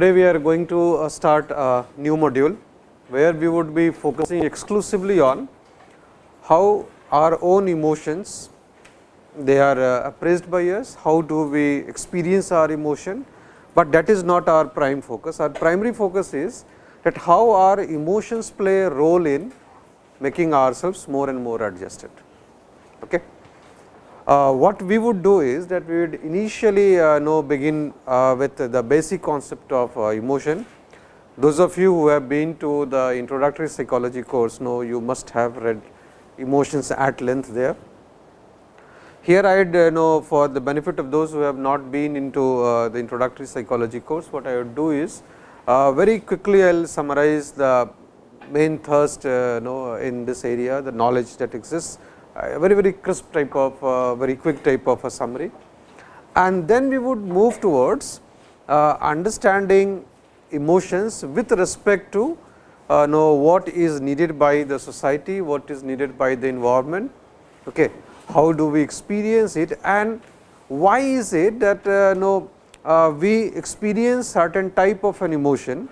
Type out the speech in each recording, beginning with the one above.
today we are going to uh, start a new module, where we would be focusing exclusively on how our own emotions they are uh, appraised by us, how do we experience our emotion, but that is not our prime focus. Our primary focus is that how our emotions play a role in making ourselves more and more adjusted. Okay. Uh, what we would do is that we would initially uh, know begin uh, with the basic concept of uh, emotion. Those of you who have been to the introductory psychology course know you must have read emotions at length there. Here I would uh, know for the benefit of those who have not been into uh, the introductory psychology course, what I would do is very quickly I will summarize the main thirst know in this area, the knowledge that exists very very crisp type of uh, very quick type of a summary. And then we would move towards uh, understanding emotions with respect to uh, know what is needed by the society, what is needed by the environment, okay. how do we experience it and why is it that uh, know, uh, we experience certain type of an emotion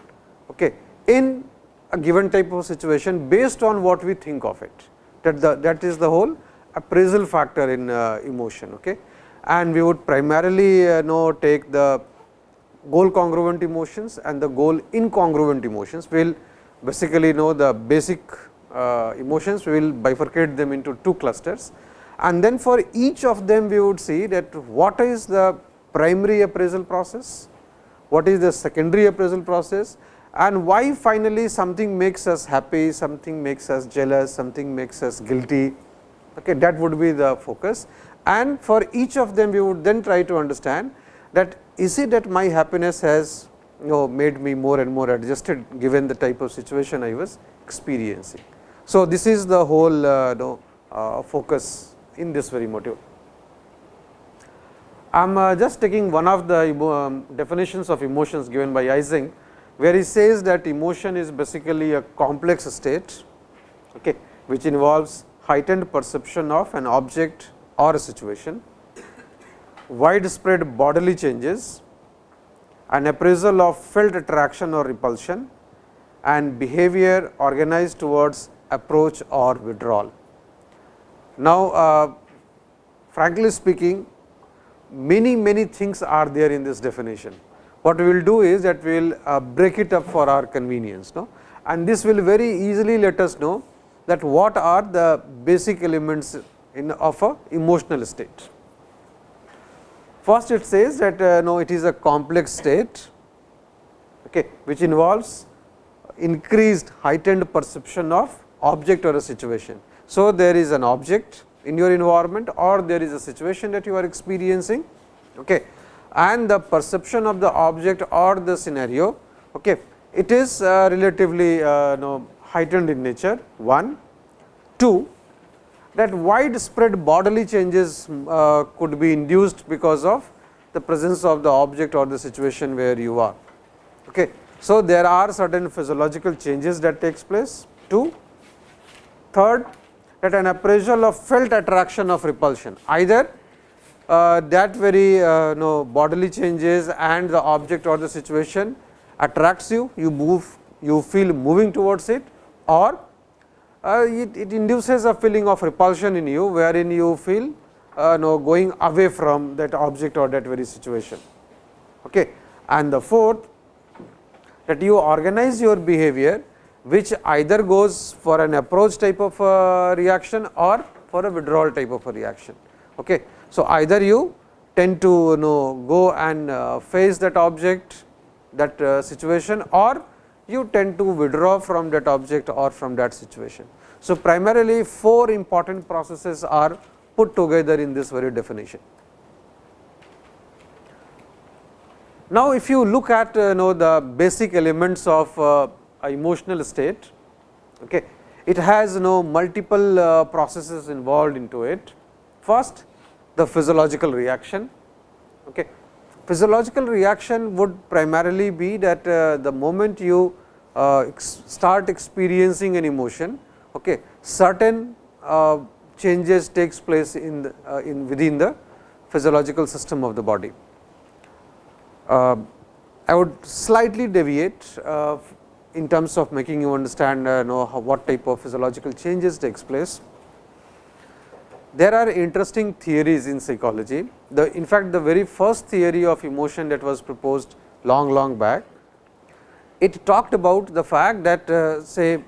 okay, in a given type of situation based on what we think of it that the that is the whole appraisal factor in uh, emotion. Okay. And we would primarily uh, know take the goal congruent emotions and the goal incongruent emotions. We will basically know the basic uh, emotions, we will bifurcate them into two clusters. And then for each of them we would see that what is the primary appraisal process, what is the secondary appraisal process and why finally something makes us happy, something makes us jealous, something makes us guilty. Okay, that would be the focus and for each of them we would then try to understand that is it that my happiness has you know made me more and more adjusted given the type of situation I was experiencing. So, this is the whole uh, know, uh, focus in this very module. I am uh, just taking one of the um, definitions of emotions given by Eysenck where he says that emotion is basically a complex state okay, which involves heightened perception of an object or a situation, widespread bodily changes, an appraisal of felt attraction or repulsion and behavior organized towards approach or withdrawal. Now, uh, frankly speaking many many things are there in this definition what we will do is that we will uh, break it up for our convenience. No? And this will very easily let us know that what are the basic elements in of a emotional state. First it says that uh, no, it is a complex state okay, which involves increased heightened perception of object or a situation. So, there is an object in your environment or there is a situation that you are experiencing okay, and the perception of the object or the scenario, okay, it is uh, relatively uh, know, heightened in nature 1. 2 that widespread bodily changes uh, could be induced because of the presence of the object or the situation where you are. Okay. So, there are certain physiological changes that takes place 2. Third that an appraisal of felt attraction of repulsion either uh, that very uh, bodily changes and the object or the situation attracts you, you move, you feel moving towards it or uh, it, it, induces a feeling of repulsion in you, wherein you feel uh, know, going away from that object or that very situation. Okay. And the fourth that you organize your behavior, which either goes for an approach type of uh, reaction or for a withdrawal type of a reaction. Okay. So, either you tend to you know go and uh, face that object that uh, situation or you tend to withdraw from that object or from that situation. So, primarily four important processes are put together in this very definition. Now, if you look at uh, know the basic elements of emotional state, okay, it has you know multiple processes involved into it. First, the physiological reaction. Okay. Physiological reaction would primarily be that uh, the moment you uh, start experiencing an emotion, okay, certain uh, changes takes place in, the, uh, in within the physiological system of the body. Uh, I would slightly deviate uh, in terms of making you understand know how, what type of physiological changes takes place. There are interesting theories in psychology. The, in fact, the very first theory of emotion that was proposed long long back, it talked about the fact that uh, say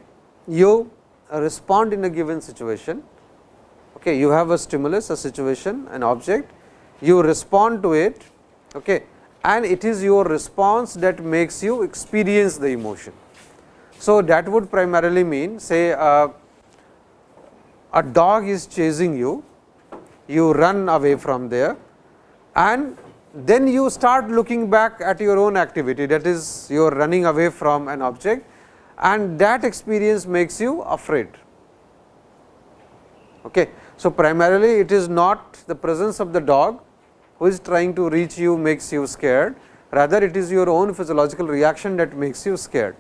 you respond in a given situation, okay, you have a stimulus, a situation, an object, you respond to it okay, and it is your response that makes you experience the emotion. So, that would primarily mean say uh, a dog is chasing you, you run away from there and then you start looking back at your own activity that is you are running away from an object and that experience makes you afraid. Okay. So, primarily it is not the presence of the dog who is trying to reach you makes you scared, rather it is your own physiological reaction that makes you scared.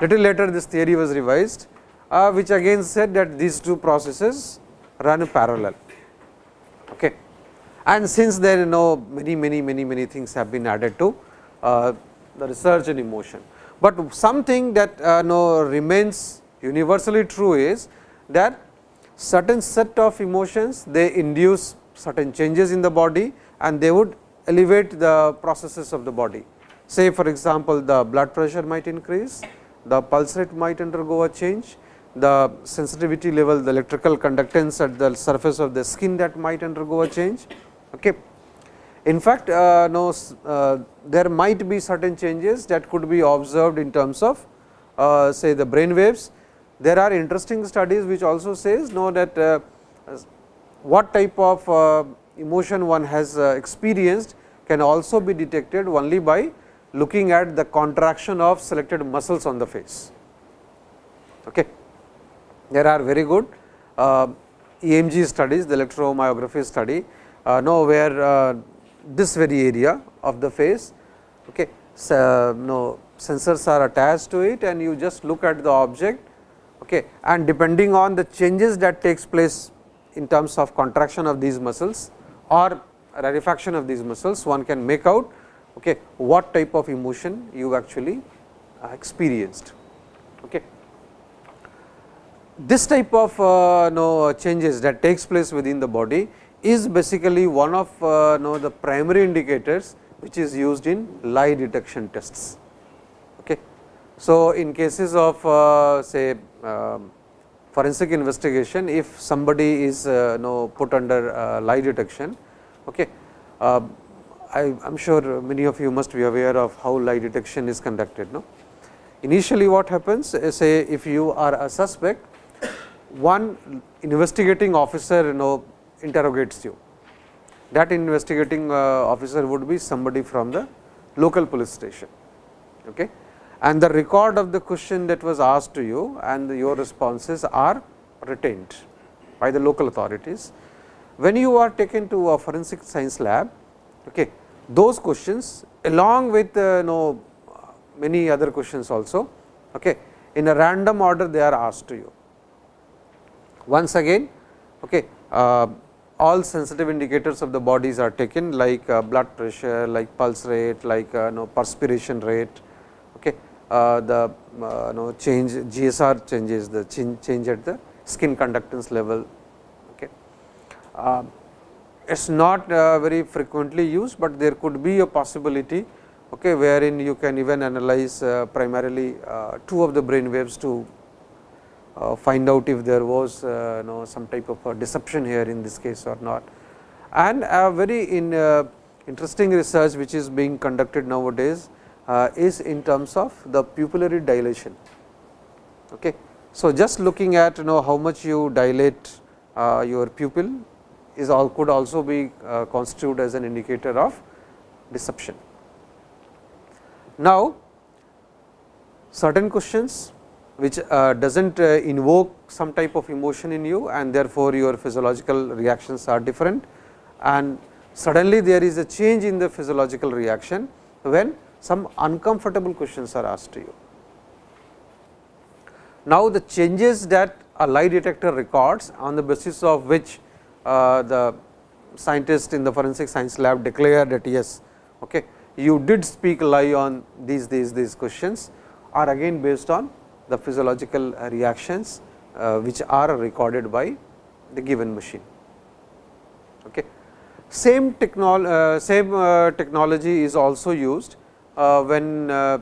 Little later this theory was revised, uh, which again said that these two processes run parallel. Okay. And since then you know many many many many things have been added to uh, the research in emotion. But something that uh, no remains universally true is that certain set of emotions they induce certain changes in the body and they would elevate the processes of the body. Say for example, the blood pressure might increase, the pulse rate might undergo a change, the sensitivity level, the electrical conductance at the surface of the skin that might undergo a change. Okay. In fact, uh, no, uh, there might be certain changes that could be observed in terms of uh, say the brain waves. There are interesting studies which also says know that uh, what type of uh, emotion one has uh, experienced can also be detected only by looking at the contraction of selected muscles on the face. Okay. There are very good uh, EMG studies, the electromyography study, uh, know where uh, this very area of the face, okay, so, no sensors are attached to it and you just look at the object okay, and depending on the changes that takes place in terms of contraction of these muscles or rarefaction of these muscles, one can make out okay, what type of emotion you actually uh, experienced. This type of uh, no, changes that takes place within the body is basically one of uh, no, the primary indicators which is used in lie detection tests. Okay. So, in cases of uh, say um, forensic investigation, if somebody is uh, know, put under uh, lie detection, okay, uh, I am sure many of you must be aware of how lie detection is conducted. No? Initially what happens say if you are a suspect, one investigating officer you know interrogates you. That investigating uh, officer would be somebody from the local police station. Okay. And the record of the question that was asked to you and your responses are retained by the local authorities. When you are taken to a forensic science lab, okay, those questions along with uh, know many other questions also okay, in a random order they are asked to you. Once again okay, uh, all sensitive indicators of the bodies are taken like uh, blood pressure, like pulse rate, like uh, know, perspiration rate, okay. Uh, the uh, know, change GSR changes the change, at the skin conductance level. Okay. Uh, it is not uh, very frequently used, but there could be a possibility okay, wherein you can even analyze uh, primarily uh, two of the brain waves to find out if there was uh, know, some type of deception here in this case or not. And a very in, uh, interesting research which is being conducted nowadays is in terms of the pupillary dilation. Okay. So, just looking at you know how much you dilate your pupil is all could also be constituted as an indicator of deception. Now, certain questions which uh, does not uh, invoke some type of emotion in you and therefore, your physiological reactions are different and suddenly there is a change in the physiological reaction when some uncomfortable questions are asked to you. Now, the changes that a lie detector records on the basis of which uh, the scientist in the forensic science lab declare that yes, okay, you did speak lie on these these these questions are again based on the physiological reactions uh, which are recorded by the given machine. Okay. Same, technol uh, same uh, technology is also used uh, when uh,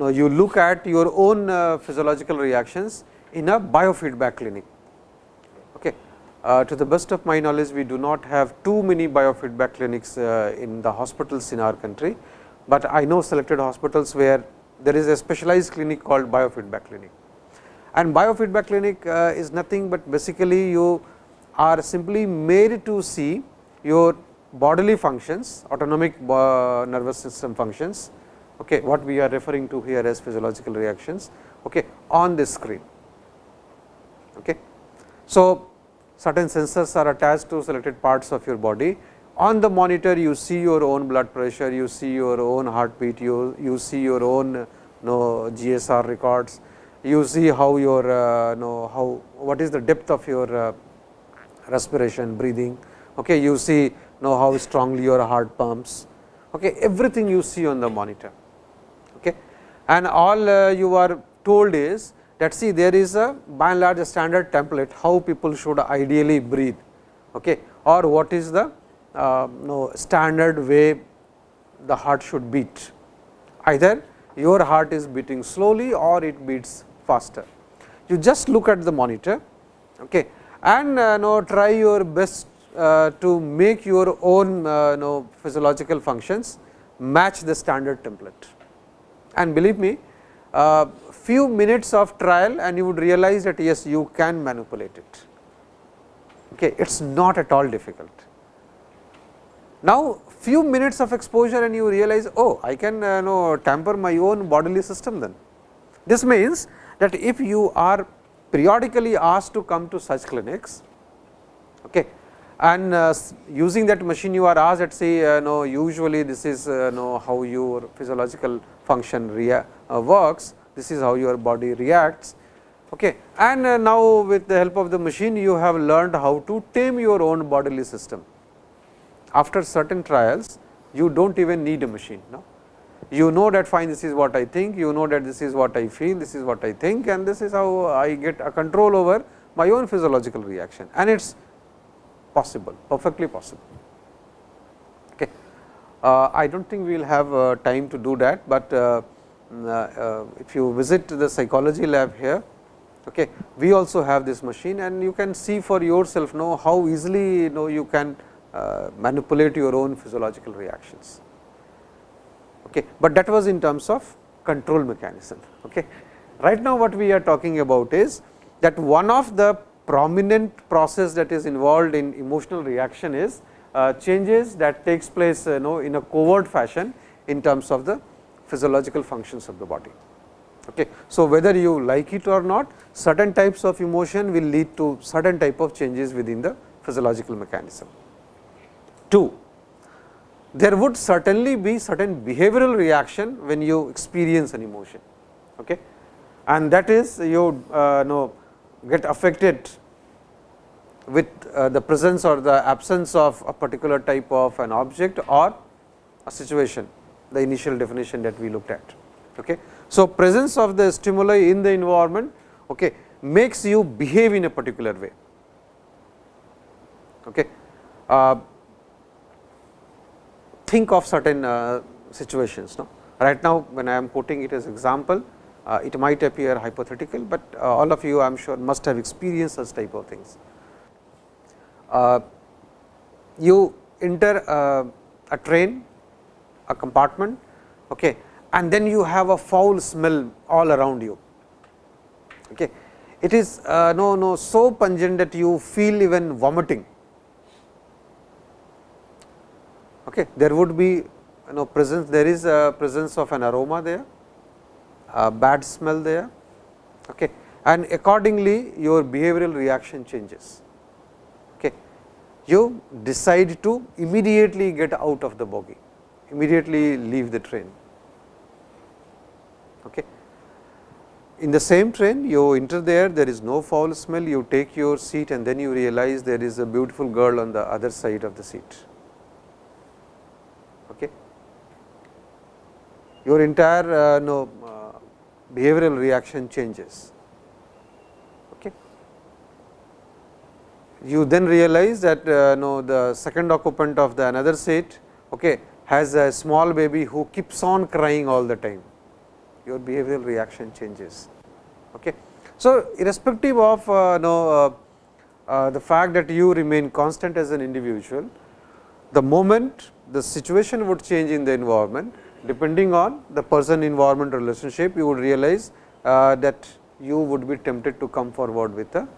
uh, you look at your own physiological reactions in a biofeedback clinic. Okay. to the best of my knowledge, we do not have too many biofeedback clinics in the hospitals in our country, but I know selected hospitals where there is a specialized clinic called biofeedback clinic. And biofeedback clinic uh, is nothing but basically you are simply made to see your bodily functions, autonomic uh, nervous system functions, okay, what we are referring to here as physiological reactions okay, on this screen. Okay. So, certain sensors are attached to selected parts of your body. On the monitor, you see your own blood pressure, you see your own heartbeat, you, you see your own know, GSR records, you see how your uh, know, how what is the depth of your uh, respiration, breathing, okay, you see know how strongly your heart pumps, okay, everything you see on the monitor. Okay. And all uh, you are told is that see there is a by and large a standard template how people should ideally breathe okay, or what is the uh, no, standard way the heart should beat. Either your heart is beating slowly or it beats faster. You just look at the monitor okay, and uh, know, try your best uh, to make your own uh, know, physiological functions match the standard template. And believe me, uh, few minutes of trial and you would realize that yes, you can manipulate it. Okay, it is not at all difficult. Now, few minutes of exposure and you realize, oh, I can uh, know, tamper my own bodily system then. This means that if you are periodically asked to come to such clinics okay, and uh, using that machine you are asked that say uh, no usually this is uh, know how your physiological function rea uh, works, this is how your body reacts. Okay. And uh, now with the help of the machine you have learned how to tame your own bodily system. After certain trials you do not even need a machine. You know that fine this is what I think, you know that this is what I feel, this is what I think and this is how I get a control over my own physiological reaction and it is possible, perfectly possible. Okay. Uh, I do not think we will have uh, time to do that, but uh, mm, uh, uh, if you visit the psychology lab here, okay, we also have this machine and you can see for yourself know how easily you know you can manipulate your own physiological reactions okay. but that was in terms of control mechanism. Okay. Right now, what we are talking about is that one of the prominent process that is involved in emotional reaction is uh, changes that takes place you know in a covert fashion in terms of the physiological functions of the body. Okay. So, whether you like it or not certain types of emotion will lead to certain type of changes within the physiological mechanism. 2 there would certainly be certain behavioral reaction when you experience an emotion. Okay. And that is you uh, know get affected with uh, the presence or the absence of a particular type of an object or a situation, the initial definition that we looked at. Okay. So, presence of the stimuli in the environment okay, makes you behave in a particular way. Okay. Uh, think of certain uh, situations. No? Right now, when I am quoting it as example, uh, it might appear hypothetical, but uh, all of you I am sure must have experienced such type of things. You enter a train, a compartment, okay, and then you have a foul smell all around you. Okay. It is no no so pungent that you feel even vomiting Okay. There would be you know presence there is a presence of an aroma there, a bad smell there okay. and accordingly your behavioral reaction changes. Okay. You decide to immediately get out of the bogie, immediately leave the train. Okay. In the same train you enter there, there is no foul smell, you take your seat and then you realize there is a beautiful girl on the other side of the seat your entire uh, no, uh, behavioral reaction changes. Okay. You then realize that uh, no, the second occupant of the another seat okay, has a small baby who keeps on crying all the time, your behavioral reaction changes. Okay. So, irrespective of uh, no, uh, uh, the fact that you remain constant as an individual, the moment the situation would change in the environment, depending on the person environment relationship, you would realize uh, that you would be tempted to come forward with a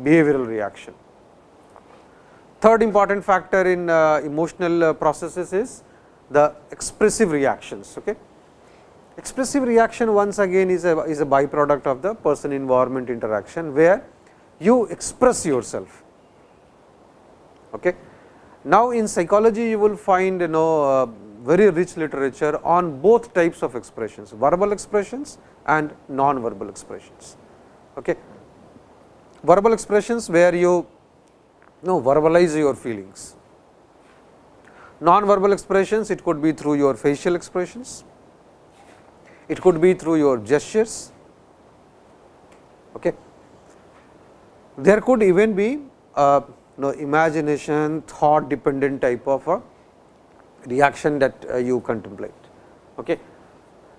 behavioral reaction. Third important factor in uh, emotional uh, processes is the expressive reactions. Okay. Expressive reaction once again is a, is a byproduct of the person environment interaction, where you express yourself. Okay. Now, in psychology you will find you know uh, very rich literature on both types of expressions, verbal expressions and non-verbal expressions. Okay. Verbal expressions where you know verbalize your feelings. Non-verbal expressions, it could be through your facial expressions, it could be through your gestures. Okay. There could even be a you know, imagination, thought dependent type of a reaction that uh, you contemplate. Okay.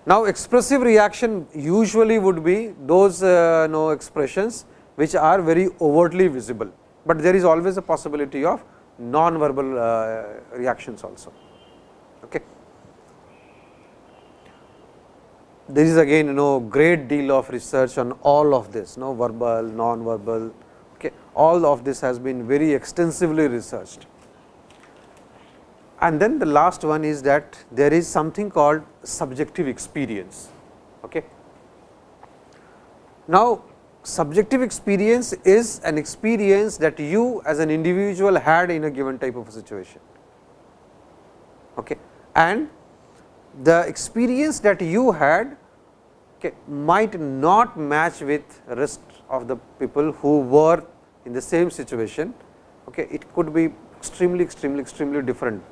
Now, expressive reaction usually would be those uh, know, expressions which are very overtly visible, but there is always a possibility of non-verbal uh, reactions also. Okay. There is again you know great deal of research on all of this, no verbal, non-verbal, okay. all of this has been very extensively researched. And then the last one is that there is something called subjective experience. Okay. Now, subjective experience is an experience that you as an individual had in a given type of a situation. Okay. And the experience that you had okay, might not match with rest of the people who were in the same situation. Okay. It could be extremely, extremely, extremely different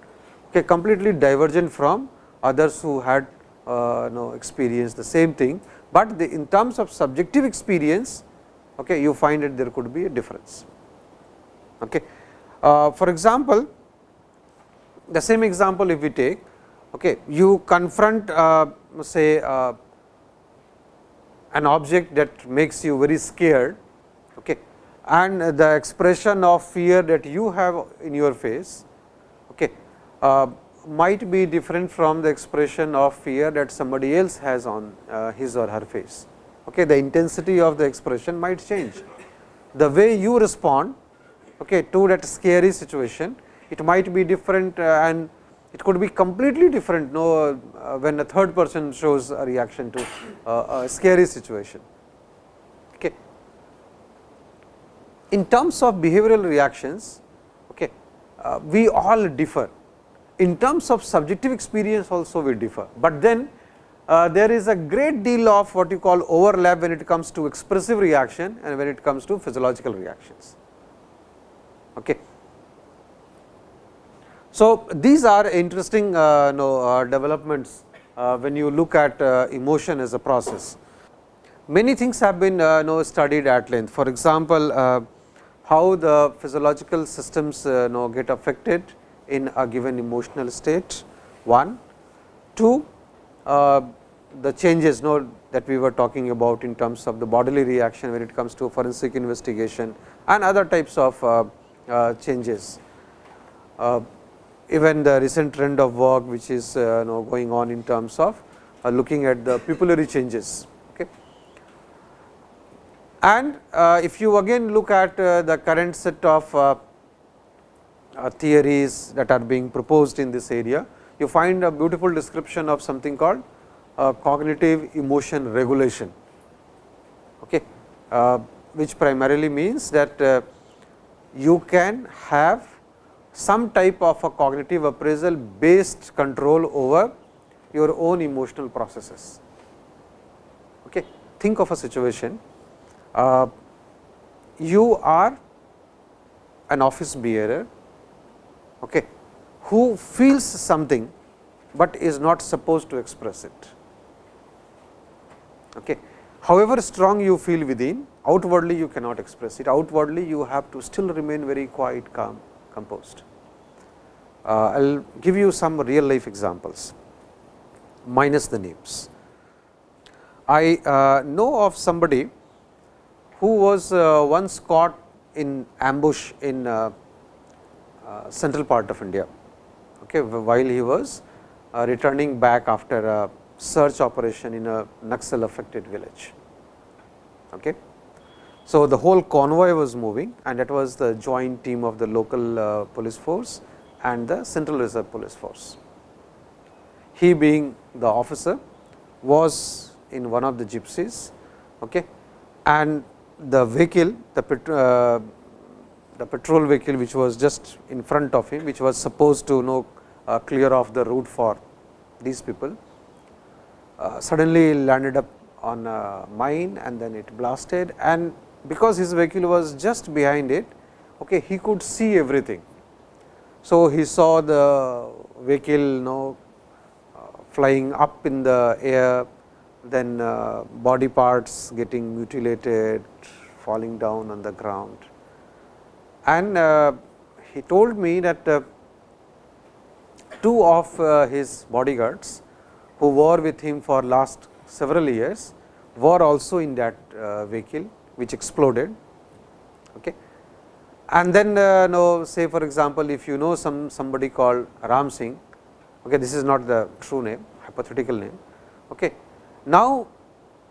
okay, completely divergent from others who had uh, know, experienced the same thing, but the, in terms of subjective experience okay, you find that there could be a difference. Okay. Uh, for example, the same example if we take, okay, you confront uh, say uh, an object that makes you very scared okay, and the expression of fear that you have in your face might be different from the expression of fear that somebody else has on uh, his or her face. Okay, the intensity of the expression might change. The way you respond okay, to that scary situation, it might be different uh, and it could be completely different no, uh, when a third person shows a reaction to uh, a scary situation. Okay. In terms of behavioral reactions, okay, uh, we all differ in terms of subjective experience also we differ, but then uh, there is a great deal of what you call overlap when it comes to expressive reaction and when it comes to physiological reactions. Okay. So, these are interesting uh, know, uh, developments uh, when you look at uh, emotion as a process. Many things have been uh, know, studied at length. For example, how the physiological systems know, get affected in a given emotional state, one. Two, uh, the changes know, that we were talking about in terms of the bodily reaction when it comes to forensic investigation and other types of uh, uh, changes. Uh, even the recent trend of work which is uh, know, going on in terms of uh, looking at the pupillary changes. Okay. And if you again look at the current set of theories that are being proposed in this area, you find a beautiful description of something called uh, cognitive emotion regulation, okay, uh, which primarily means that uh, you can have some type of a cognitive appraisal based control over your own emotional processes. Okay. Think of a situation, uh, you are an office bearer okay, who feels something but is not supposed to express it. Okay. However strong you feel within, outwardly you cannot express it, outwardly you have to still remain very quiet, calm, composed. Uh, I will give you some real life examples minus the names. I uh, know of somebody who was uh, once caught in ambush in uh, central part of India, okay, while he was uh, returning back after a search operation in a Naxal affected village. Okay. So, the whole convoy was moving and that was the joint team of the local uh, police force and the central reserve police force. He being the officer was in one of the gypsies okay, and the vehicle the, uh, the patrol vehicle which was just in front of him which was supposed to know uh, clear off the route for these people uh, suddenly landed up on a mine and then it blasted and because his vehicle was just behind it okay, he could see everything. So, he saw the vehicle you know, uh, flying up in the air then uh, body parts getting mutilated, falling down on the ground. And uh, he told me that uh, two of uh, his bodyguards who were with him for last several years were also in that vehicle which exploded. Okay. And then uh, know say for example, if you know some somebody called Ram Singh, okay, this is not the true name hypothetical name. Okay. Now,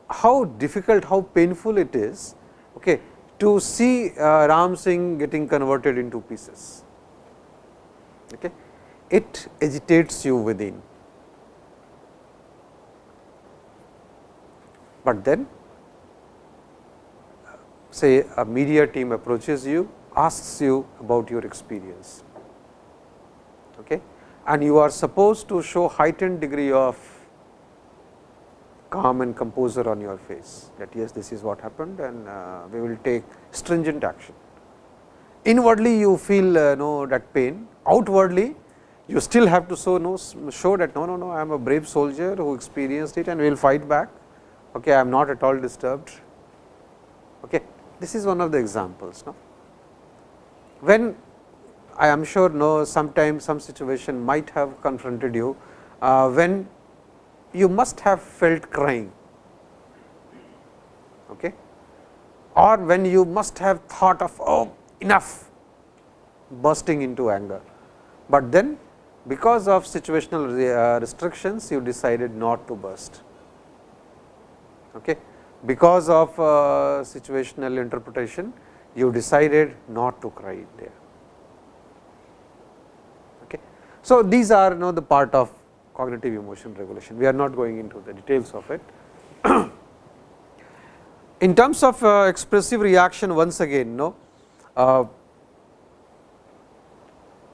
how difficult, how painful it is okay, to see uh, Ram Singh getting converted into pieces. Okay. It agitates you within. But then say a media team approaches you, asks you about your experience okay, and you are supposed to show heightened degree of calm and composure on your face that yes this is what happened and uh, we will take stringent action. Inwardly you feel uh, know that pain, outwardly you still have to show, no, show that no, no, no I am a brave soldier who experienced it and we will fight back, okay, I am not at all disturbed. Okay. This is one of the examples. No? When I am sure no sometimes some situation might have confronted you, uh, when you must have felt crying okay, or when you must have thought of oh enough bursting into anger, but then because of situational uh, restrictions you decided not to burst. Okay. Because of uh, situational interpretation you decided not to cry there. Okay. So, these are you know the part of cognitive emotion regulation. We are not going into the details of it. In terms of uh, expressive reaction once again no, uh,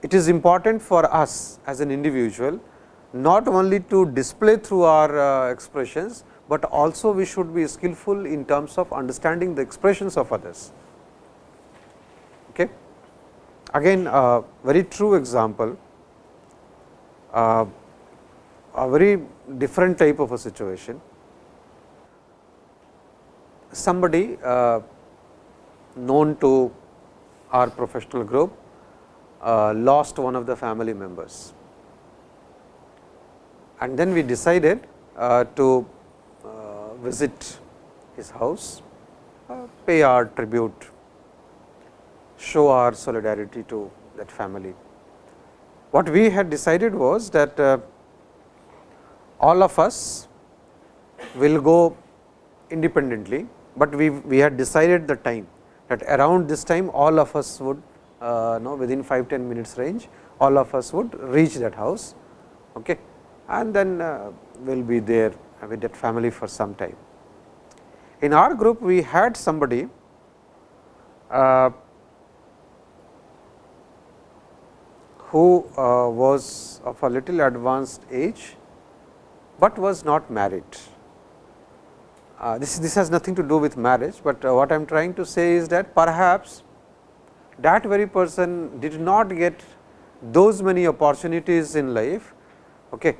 it is important for us as an individual not only to display through our uh, expressions, but also we should be skillful in terms of understanding the expressions of others. Okay. Again a very true example, a very different type of a situation. Somebody uh, known to our professional group uh, lost one of the family members. And then we decided uh, to uh, visit his house, uh, pay our tribute, show our solidarity to that family. What we had decided was that uh, all of us will go independently, but we, we had decided the time that around this time all of us would uh, know within 5 10 minutes range all of us would reach that house okay, and then uh, we will be there with that family for some time. In our group we had somebody uh, who uh, was of a little advanced age but was not married. Uh, this, this has nothing to do with marriage, but uh, what I am trying to say is that perhaps that very person did not get those many opportunities in life okay,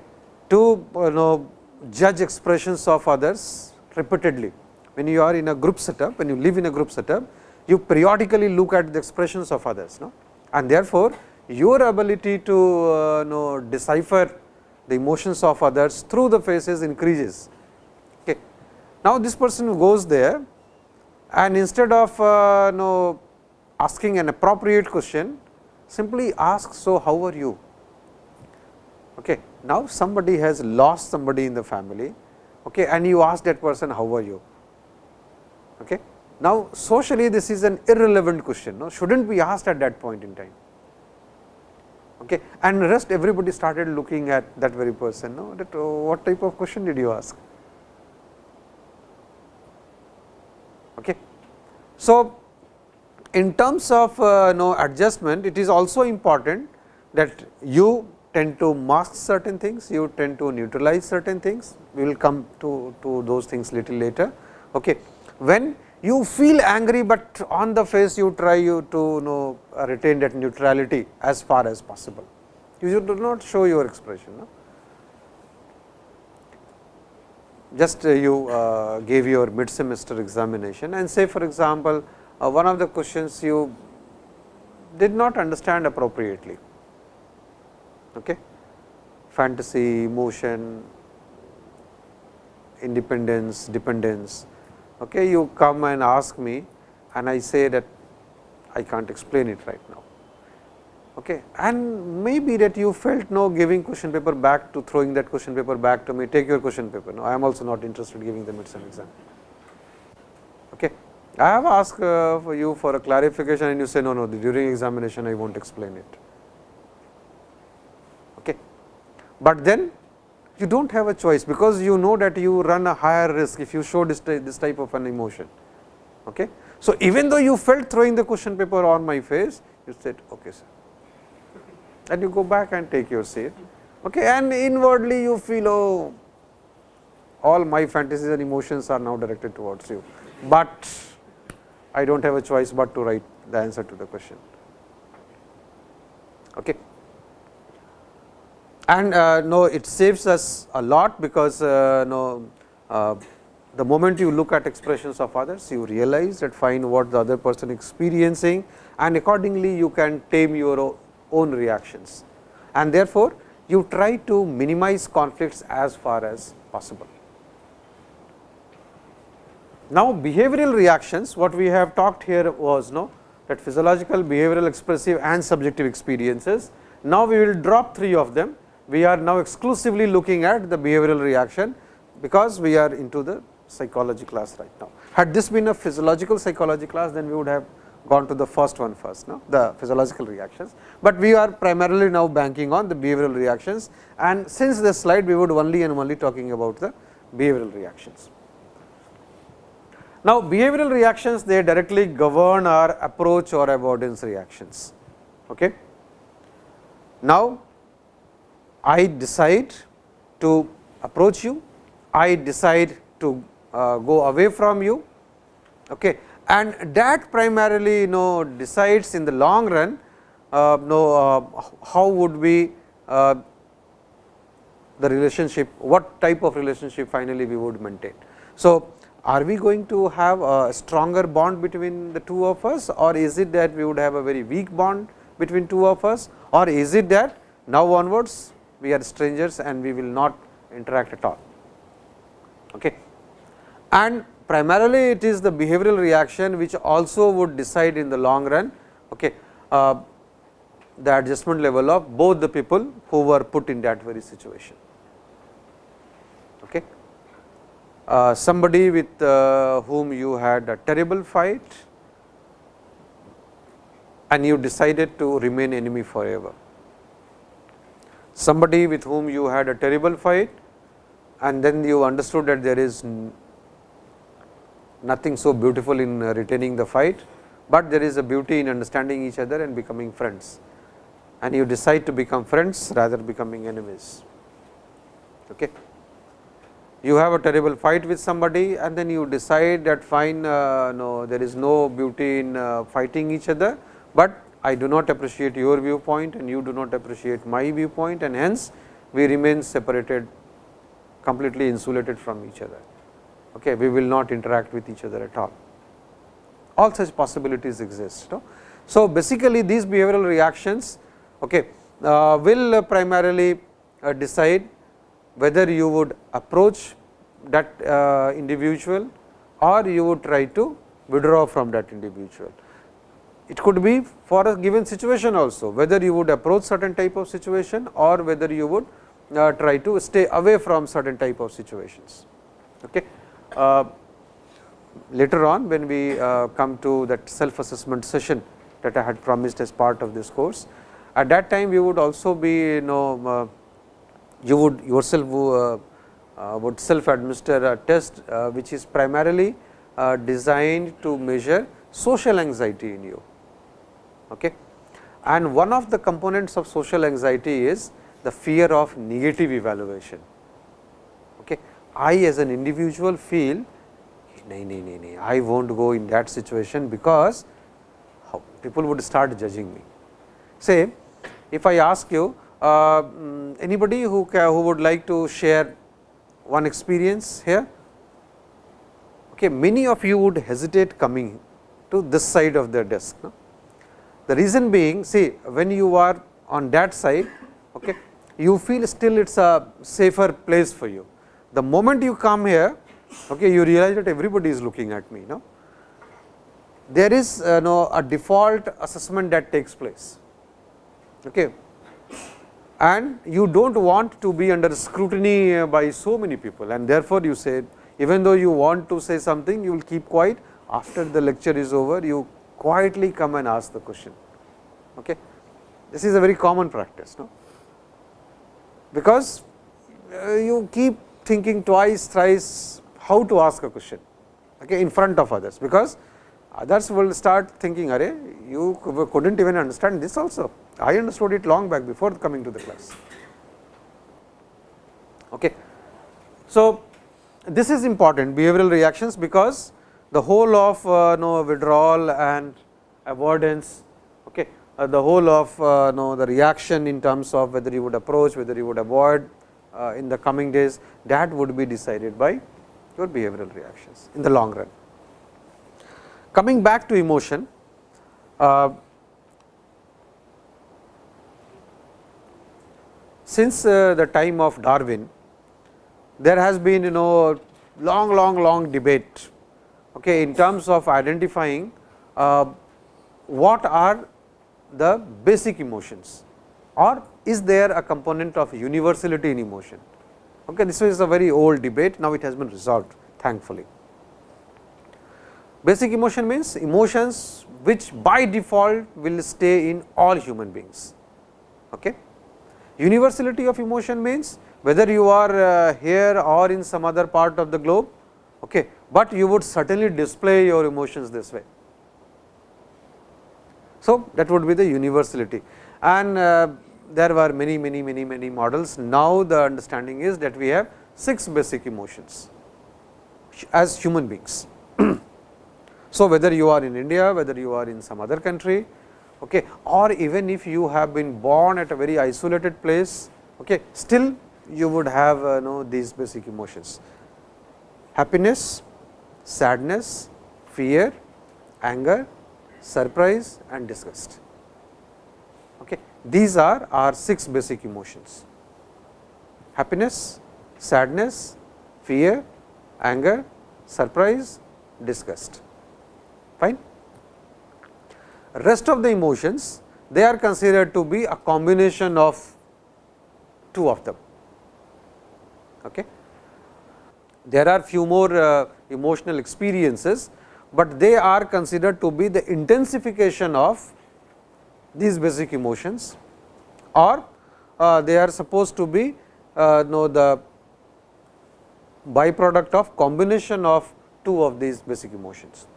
to you know judge expressions of others repeatedly. When you are in a group setup, when you live in a group setup, you periodically look at the expressions of others no? and therefore, your ability to uh, know decipher the emotions of others through the faces increases. Okay. Now, this person goes there and instead of uh, know asking an appropriate question, simply ask, so how are you? Okay. Now, somebody has lost somebody in the family okay, and you ask that person, how are you? Okay. Now, socially this is an irrelevant question, no? should not be asked at that point in time. Okay. And rest everybody started looking at that very person, no? that oh, what type of question did you ask? Okay. So, in terms of uh, no adjustment, it is also important that you tend to mask certain things, you tend to neutralize certain things. We will come to, to those things little later. Okay. When you feel angry, but on the face you try you to you know retain that neutrality as far as possible. You do not show your expression. No? Just uh, you uh, gave your mid semester examination and say for example, uh, one of the questions you did not understand appropriately. Okay? Fantasy, emotion, independence, dependence okay, you come and ask me and I say that I can't explain it right now. Okay. And maybe that you felt no giving question paper back to throwing that question paper back to me, take your question paper. No, I am also not interested in giving the midsem exam. Okay. I have asked uh, for you for a clarification and you say no, no, during examination I will not explain it. Okay. But then you do not have a choice, because you know that you run a higher risk if you show this, this type of an emotion. Okay. So, even though you felt throwing the question paper on my face, you said okay sir, and you go back and take your seat okay, and inwardly you feel oh all my fantasies and emotions are now directed towards you, but I do not have a choice but to write the answer to the question. Okay and uh, no it saves us a lot because uh, no uh, the moment you look at expressions of others you realize that find what the other person experiencing and accordingly you can tame your own reactions and therefore you try to minimize conflicts as far as possible. Now, behavioral reactions what we have talked here was no that physiological, behavioral, expressive and subjective experiences. Now, we will drop three of them we are now exclusively looking at the behavioral reaction, because we are into the psychology class right now. Had this been a physiological psychology class, then we would have gone to the first one first, no? the physiological reactions, but we are primarily now banking on the behavioral reactions and since this slide we would only and only talking about the behavioral reactions. Now, behavioral reactions they directly govern our approach or avoidance reactions. Okay. Now, I decide to approach you, I decide to uh, go away from you okay. and that primarily you know decides in the long run uh, know uh, how would we uh, the relationship, what type of relationship finally we would maintain. So, are we going to have a stronger bond between the two of us or is it that we would have a very weak bond between two of us or is it that now onwards we are strangers and we will not interact at all. Okay. And primarily it is the behavioral reaction which also would decide in the long run okay, uh, the adjustment level of both the people who were put in that very situation. Okay. Uh, somebody with uh, whom you had a terrible fight and you decided to remain enemy forever somebody with whom you had a terrible fight and then you understood that there is nothing so beautiful in uh, retaining the fight, but there is a beauty in understanding each other and becoming friends and you decide to become friends rather becoming enemies. Okay. You have a terrible fight with somebody and then you decide that fine uh, no there is no beauty in uh, fighting each other, but I do not appreciate your viewpoint and you do not appreciate my viewpoint and hence we remain separated completely insulated from each other. Okay, we will not interact with each other at all. All such possibilities exist. No? So, basically these behavioral reactions okay, uh, will primarily uh, decide whether you would approach that uh, individual or you would try to withdraw from that individual. It could be for a given situation also, whether you would approach certain type of situation or whether you would uh, try to stay away from certain type of situations. Okay. Uh, later on when we uh, come to that self assessment session that I had promised as part of this course, at that time we would also be you know uh, you would yourself uh, uh, would self administer a test which is primarily designed to measure social anxiety in you Okay. And one of the components of social anxiety is the fear of negative evaluation. Okay. I as an individual feel nay, nay, nay, nay, I will not go in that situation because people would start judging me. Say, if I ask you uh, mm, anybody who, who would like to share one experience here, okay, many of you would hesitate coming to this side of the desk. No? The reason being see when you are on that side okay, you feel still it is a safer place for you. The moment you come here okay, you realize that everybody is looking at me. No? There is uh, no, a default assessment that takes place okay. and you do not want to be under scrutiny uh, by so many people and therefore, you say even though you want to say something you will keep quiet after the lecture is over you quietly come and ask the question. Okay. This is a very common practice, no? because uh, you keep thinking twice, thrice how to ask a question okay, in front of others, because others will start thinking, Are you could not even understand this also. I understood it long back before coming to the class. Okay. So, this is important behavioral reactions, because the whole of uh, withdrawal and avoidance okay, uh, the whole of uh, the reaction in terms of whether you would approach, whether you would avoid uh, in the coming days that would be decided by your behavioral reactions in the long run. Coming back to emotion, uh, since uh, the time of Darwin, there has been you know long long long debate okay, in terms of identifying uh, what are the basic emotions or is there a component of universality in emotion. Okay, this is a very old debate, now it has been resolved thankfully. Basic emotion means emotions which by default will stay in all human beings. Okay. Universality of emotion means whether you are uh, here or in some other part of the globe, okay, but you would certainly display your emotions this way. So, that would be the universality and uh, there were many many many many models. Now, the understanding is that we have 6 basic emotions as human beings. so, whether you are in India, whether you are in some other country okay, or even if you have been born at a very isolated place, okay, still you would have uh, know these basic emotions happiness, sadness, fear, anger, surprise and disgust. Okay. These are our 6 basic emotions happiness, sadness, fear, anger, surprise, disgust. Fine. Rest of the emotions they are considered to be a combination of two of them. Okay. There are few more uh, emotional experiences but they are considered to be the intensification of these basic emotions or uh, they are supposed to be uh, know the byproduct of combination of two of these basic emotions.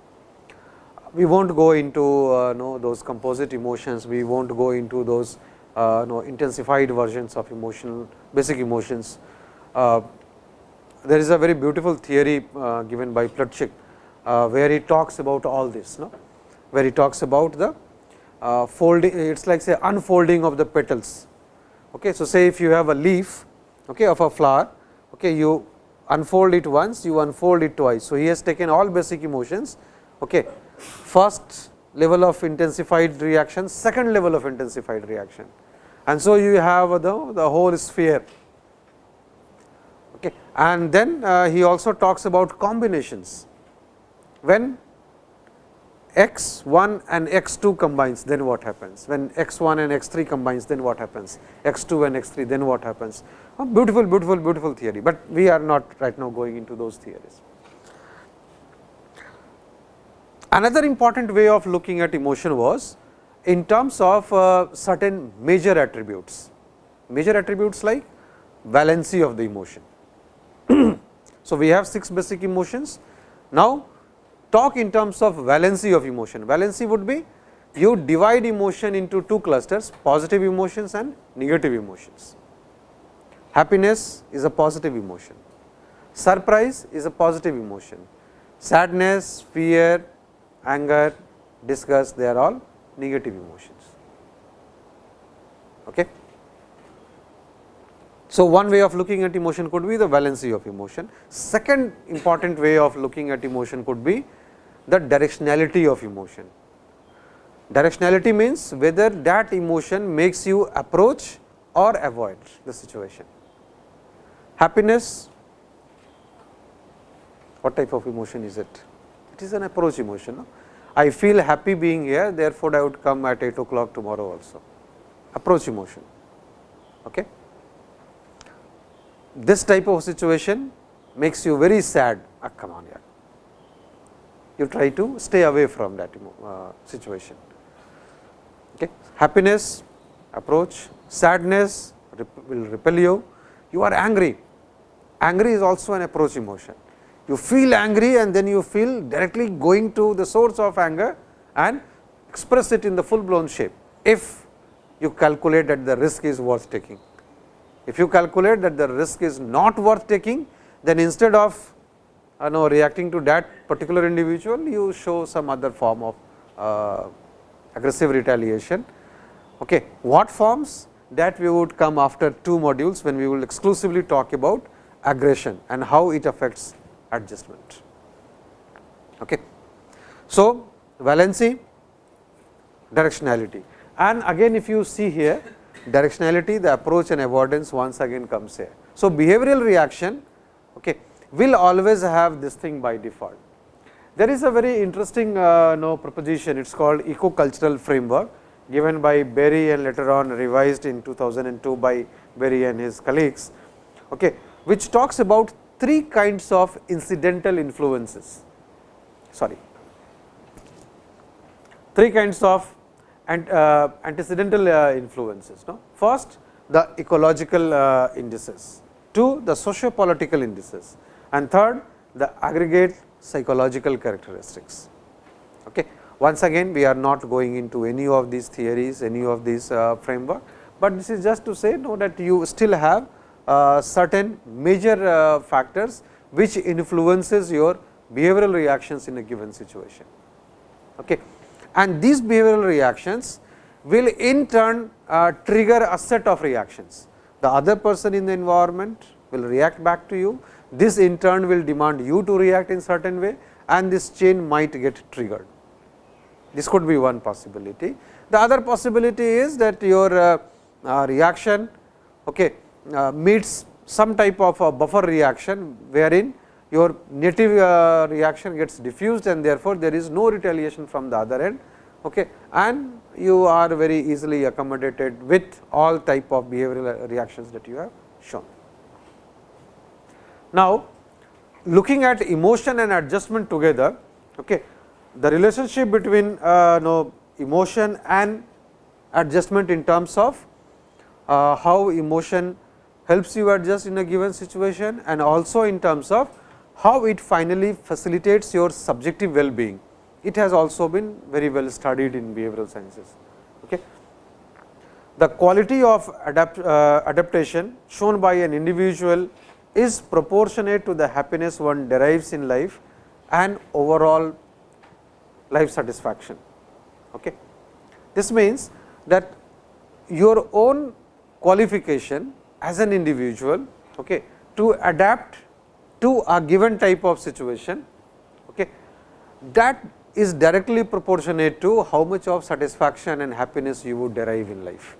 We will not go into uh, know those composite emotions, we will not go into those uh, know intensified versions of emotional basic emotions. Uh, there is a very beautiful theory uh, given by Plutchik uh, where he talks about all this, no? where he talks about the uh, folding, it is like say unfolding of the petals. Okay. So, say if you have a leaf okay, of a flower, okay, you unfold it once, you unfold it twice. So, he has taken all basic emotions, okay. first level of intensified reaction, second level of intensified reaction. And so, you have the, the whole sphere okay. and then uh, he also talks about combinations. When x 1 and x 2 combines then what happens when x 1 and x 3 combines then what happens x 2 and x 3 then what happens oh, beautiful beautiful beautiful theory, but we are not right now going into those theories. Another important way of looking at emotion was in terms of uh, certain major attributes, major attributes like valency of the emotion. So, we have 6 basic emotions. Now, talk in terms of valency of emotion. Valency would be you divide emotion into two clusters positive emotions and negative emotions. Happiness is a positive emotion, surprise is a positive emotion, sadness, fear, anger, disgust they are all negative emotions. Okay. So, one way of looking at emotion could be the valency of emotion. Second important way of looking at emotion could be the directionality of emotion. Directionality means whether that emotion makes you approach or avoid the situation. Happiness, what type of emotion is it? It is an approach emotion. No? I feel happy being here, therefore, I would come at 8 o'clock tomorrow also. Approach emotion. Okay? This type of situation makes you very sad. Ah, come on. You try to stay away from that uh, situation. Okay? Happiness, approach, sadness will repel you. You are angry. Angry is also an approach emotion you feel angry and then you feel directly going to the source of anger and express it in the full blown shape, if you calculate that the risk is worth taking. If you calculate that the risk is not worth taking, then instead of uh, know, reacting to that particular individual, you show some other form of uh, aggressive retaliation. Okay. What forms that we would come after two modules, when we will exclusively talk about aggression and how it affects adjustment. Okay. So, valency, directionality and again if you see here directionality the approach and avoidance once again comes here. So, behavioral reaction okay, will always have this thing by default. There is a very interesting uh, no, proposition it is called eco-cultural framework given by Berry and later on revised in 2002 by Berry and his colleagues, okay, which talks about three kinds of incidental influences, sorry, three kinds of and, uh, antecedental uh, influences. No? First, the ecological uh, indices, two the socio-political indices and third the aggregate psychological characteristics. Okay. Once again we are not going into any of these theories, any of these framework, but this is just to say know that you still have uh, certain major uh, factors which influences your behavioral reactions in a given situation. Okay. And these behavioral reactions will in turn uh, trigger a set of reactions. The other person in the environment will react back to you, this in turn will demand you to react in certain way and this chain might get triggered. This could be one possibility. The other possibility is that your uh, uh, reaction okay, uh, meets some type of a buffer reaction, wherein your native uh, reaction gets diffused and therefore, there is no retaliation from the other end okay, and you are very easily accommodated with all type of behavioral reactions that you have shown. Now, looking at emotion and adjustment together, okay, the relationship between uh, no, emotion and adjustment in terms of uh, how emotion helps you adjust in a given situation and also in terms of how it finally facilitates your subjective well-being. It has also been very well studied in behavioral sciences. Okay. The quality of adapt, uh, adaptation shown by an individual is proportionate to the happiness one derives in life and overall life satisfaction. Okay. This means that your own qualification as an individual okay, to adapt to a given type of situation okay, that is directly proportionate to how much of satisfaction and happiness you would derive in life.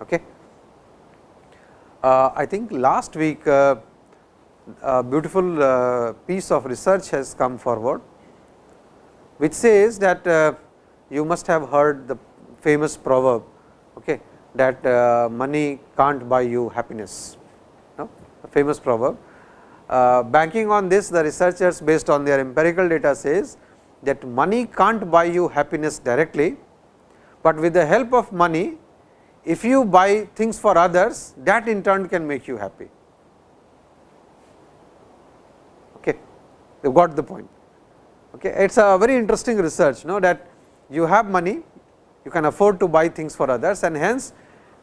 Okay. Uh, I think last week uh, a beautiful uh, piece of research has come forward, which says that uh, you must have heard the famous proverb okay, that uh, money can't buy you happiness, famous proverb. Uh, banking on this the researchers based on their empirical data says that money can't buy you happiness directly, but with the help of money if you buy things for others that in turn can make you happy. Okay. You got the point. Okay. It is a very interesting research know that you have money you can afford to buy things for others and hence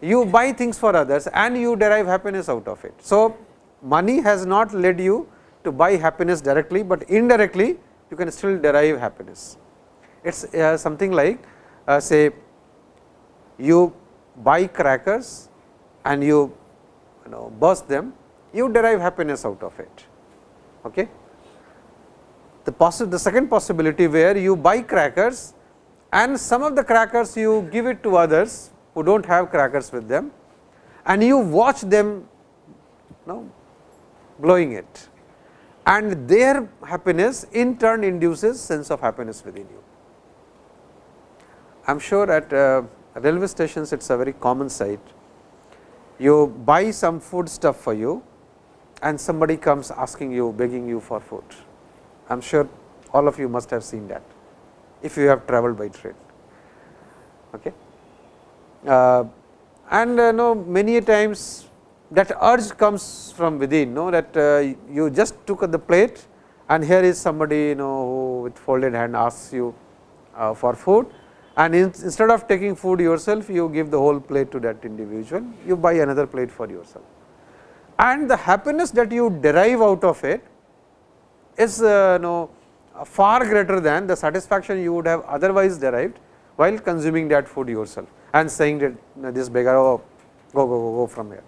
you buy things for others and you derive happiness out of it. So, money has not led you to buy happiness directly, but indirectly you can still derive happiness. It is uh, something like uh, say you buy crackers and you, you know burst them, you derive happiness out of it. Okay. The, possi the second possibility where you buy crackers and some of the crackers you give it to others who do not have crackers with them and you watch them you know, blowing it and their happiness in turn induces sense of happiness within you. I am sure at uh, railway stations it is a very common sight. You buy some food stuff for you and somebody comes asking you begging you for food. I am sure all of you must have seen that if you have traveled by train. Okay. Uh, and uh, know many times that urge comes from within know that uh, you just took the plate and here is somebody you know who with folded hand asks you uh, for food. And in, instead of taking food yourself you give the whole plate to that individual. You buy another plate for yourself. And the happiness that you derive out of it is uh, know far greater than the satisfaction you would have otherwise derived while consuming that food yourself and saying that this beggar oh, go go go go from here.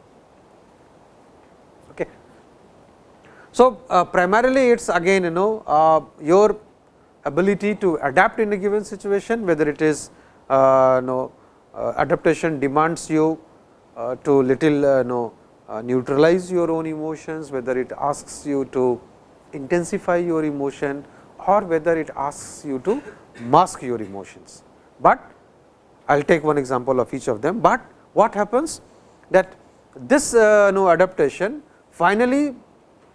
So, uh, primarily it is again you know uh, your ability to adapt in a given situation whether it is uh, know, uh, adaptation demands you uh, to little uh, know, neutralize your own emotions whether it asks you to intensify your emotion or whether it asks you to mask your emotions. But I will take one example of each of them, but what happens that this uh, no adaptation finally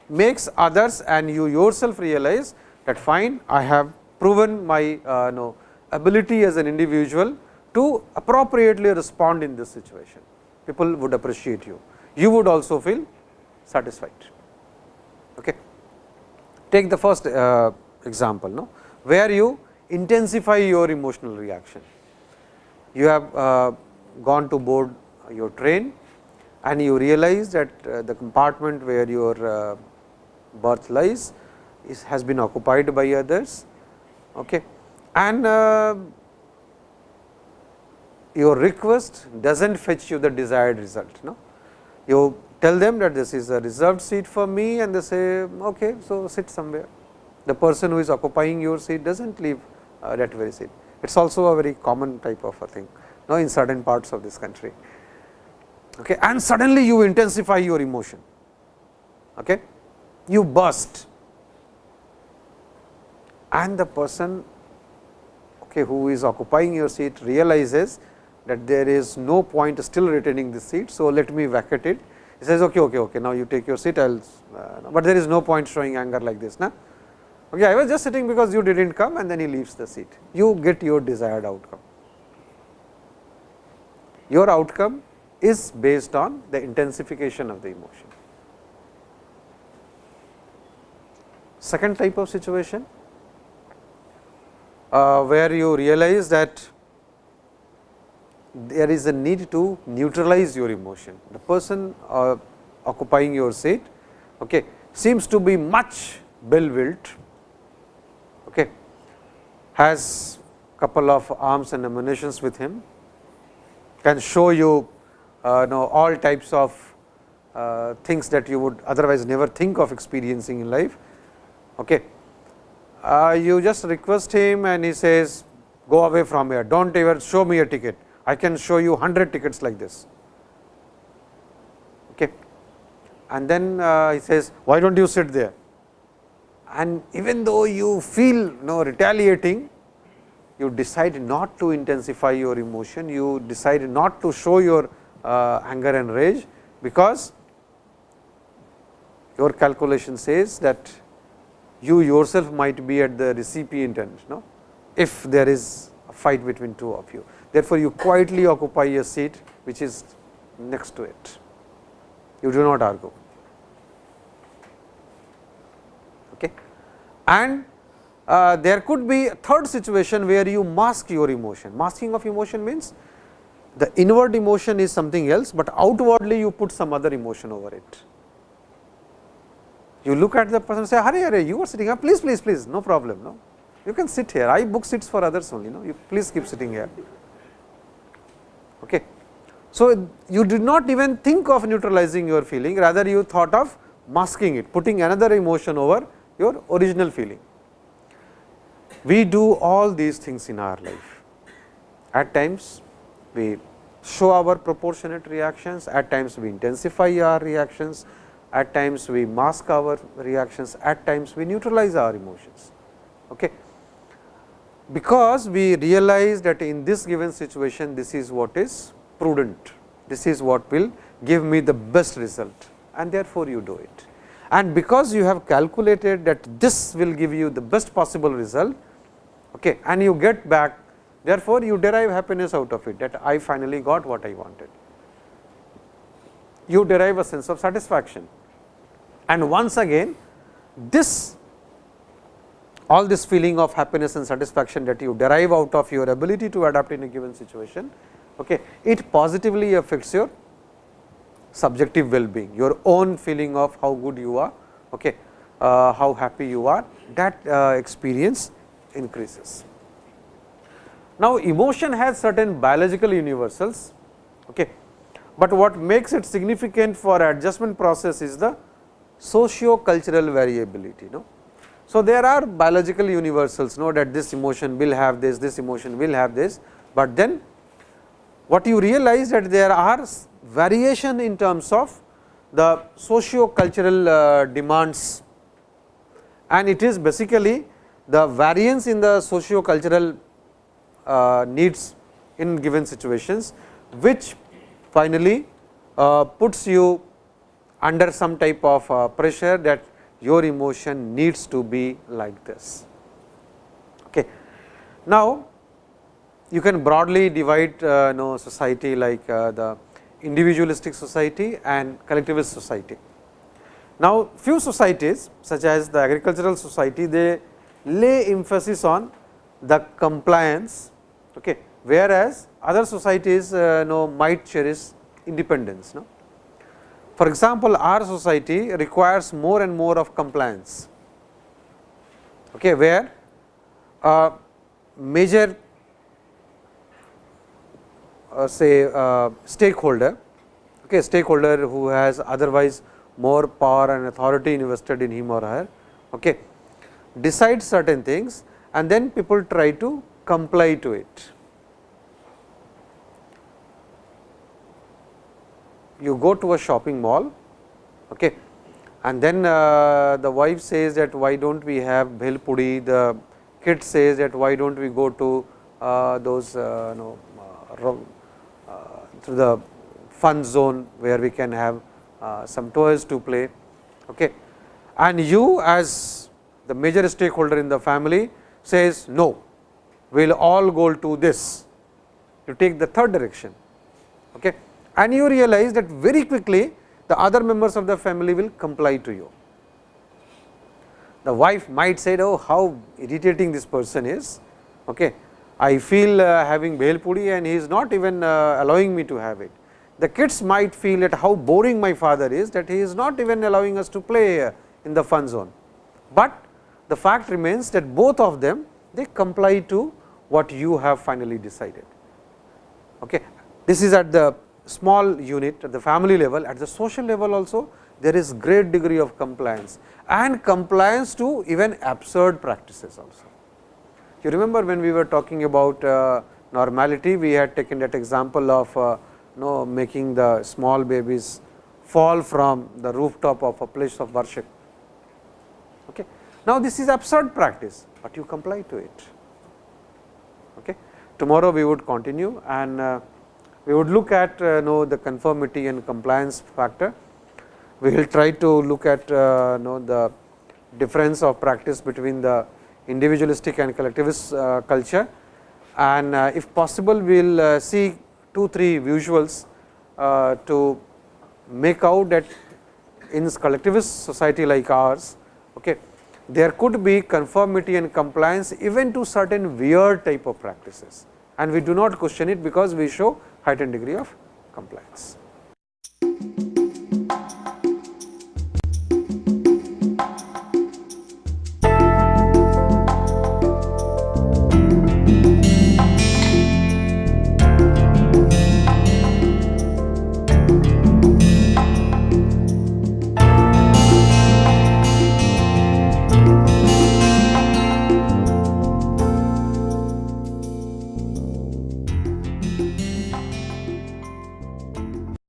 makes others and you yourself realize that fine I have proven my uh, no ability as an individual to appropriately respond in this situation. People would appreciate you, you would also feel satisfied. Okay. Take the first uh, example, no, where you intensify your emotional reaction. You have uh, gone to board your train and you realize that uh, the compartment where your berth lies is has been occupied by others okay. and uh, your request does not fetch you the desired result. No? You tell them that this is a reserved seat for me and they say okay, so sit somewhere the person who is occupying your seat does not leave uh, that very seat. It is also a very common type of a thing now in certain parts of this country. Okay. And suddenly you intensify your emotion, okay. You burst and the person okay, who is occupying your seat realizes that there is no point still retaining the seat. So, let me vacate it. He says, okay, okay, okay, now you take your seat, I will, uh, but there is no point showing anger like this. Na? Okay, I was just sitting because you did not come and then he leaves the seat. You get your desired outcome. Your outcome is based on the intensification of the emotion. Second type of situation, uh, where you realize that there is a need to neutralize your emotion. The person uh, occupying your seat okay, seems to be much bell-willed okay, has couple of arms and ammunitions with him, can show you uh, know all types of uh, things that you would otherwise never think of experiencing in life. Okay. Uh, you just request him and he says go away from here, do not ever show me a ticket, I can show you 100 tickets like this. Okay. And then uh, he says why do not you sit there and even though you feel you know retaliating, you decide not to intensify your emotion, you decide not to show your uh, anger and rage, because your calculation says that you yourself might be at the recipient end, no? if there is a fight between two of you. Therefore, you quietly occupy a seat which is next to it, you do not argue. Okay. And uh, there could be a third situation where you mask your emotion. Masking of emotion means the inward emotion is something else, but outwardly you put some other emotion over it. You look at the person and say, Hare, Hare, you are sitting here, please, please, please, no problem. No, You can sit here, I book seats for others only, no? you please keep sitting here. Okay. So, you did not even think of neutralizing your feeling, rather you thought of masking it, putting another emotion over your original feeling. We do all these things in our life. At times, we show our proportionate reactions, at times we intensify our reactions, at times we mask our reactions, at times we neutralize our emotions. Okay. Because we realize that in this given situation, this is what is prudent, this is what will give me the best result and therefore, you do it and because you have calculated that this will give you the best possible result okay, and you get back therefore, you derive happiness out of it that I finally got what I wanted. You derive a sense of satisfaction and once again this all this feeling of happiness and satisfaction that you derive out of your ability to adapt in a given situation, okay, it positively affects your subjective well-being, your own feeling of how good you are, okay, uh, how happy you are, that uh, experience increases. Now, emotion has certain biological universals, okay, but what makes it significant for adjustment process is the socio-cultural variability. No? So, there are biological universals know that this emotion will have this, this emotion will have this, but then what you realize that there are variation in terms of the socio cultural uh, demands and it is basically the variance in the socio cultural uh, needs in given situations, which finally uh, puts you under some type of uh, pressure that your emotion needs to be like this. Okay. Now, you can broadly divide uh, know society like uh, the individualistic society and collectivist society. Now, few societies such as the agricultural society they lay emphasis on the compliance, okay, whereas other societies uh, know might cherish independence. No? For example, our society requires more and more of compliance, okay, where a major uh, say uh, stakeholder, okay, stakeholder who has otherwise more power and authority invested in him or her, okay, decide certain things and then people try to comply to it. You go to a shopping mall okay, and then uh, the wife says that why do not we have bhel puri, the kid says that why do not we go to uh, those uh, know, uh, to the fun zone where we can have uh, some toys to play. Okay. And you as the major stakeholder in the family says no, we will all go to this, you take the third direction. Okay. And you realize that very quickly the other members of the family will comply to you. The wife might say, oh, how irritating this person is. Okay. I feel uh, having bhel puri and he is not even uh, allowing me to have it. The kids might feel at how boring my father is that he is not even allowing us to play uh, in the fun zone. But the fact remains that both of them they comply to what you have finally decided. Okay. This is at the small unit at the family level, at the social level also there is great degree of compliance and compliance to even absurd practices also. You remember when we were talking about uh, normality, we had taken that example of uh, know making the small babies fall from the rooftop of a place of worship. Okay. Now, this is absurd practice, but you comply to it. Okay. Tomorrow, we would continue and uh, we would look at uh, know the conformity and compliance factor. We will try to look at uh, know the difference of practice between the individualistic and collectivist uh, culture and uh, if possible we will uh, see 2 3 visuals uh, to make out that in collectivist society like ours okay, there could be conformity and compliance even to certain weird type of practices and we do not question it because we show heightened degree of compliance.